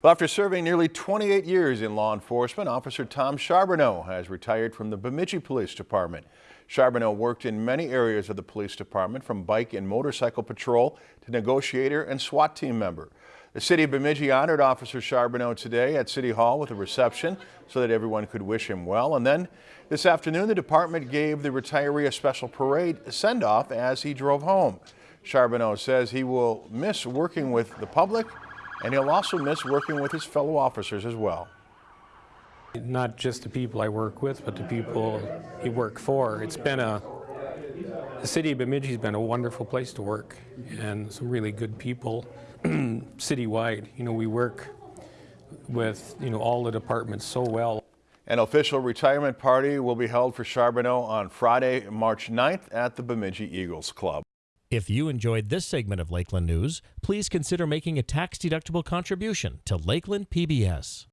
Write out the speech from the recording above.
Well, after serving nearly 28 years in law enforcement, Officer Tom Charbonneau has retired from the Bemidji Police Department. Charbonneau worked in many areas of the police department, from bike and motorcycle patrol to negotiator and SWAT team member. The city of Bemidji honored Officer Charbonneau today at City Hall with a reception so that everyone could wish him well. And then this afternoon, the department gave the retiree a special parade send-off as he drove home. Charbonneau says he will miss working with the public and he'll also miss working with his fellow officers as well. Not just the people I work with, but the people you work for. It's been a, the city of Bemidji has been a wonderful place to work and some really good people citywide. You know, we work with, you know, all the departments so well. An official retirement party will be held for Charbonneau on Friday, March 9th at the Bemidji Eagles Club. If you enjoyed this segment of Lakeland News, please consider making a tax-deductible contribution to Lakeland PBS.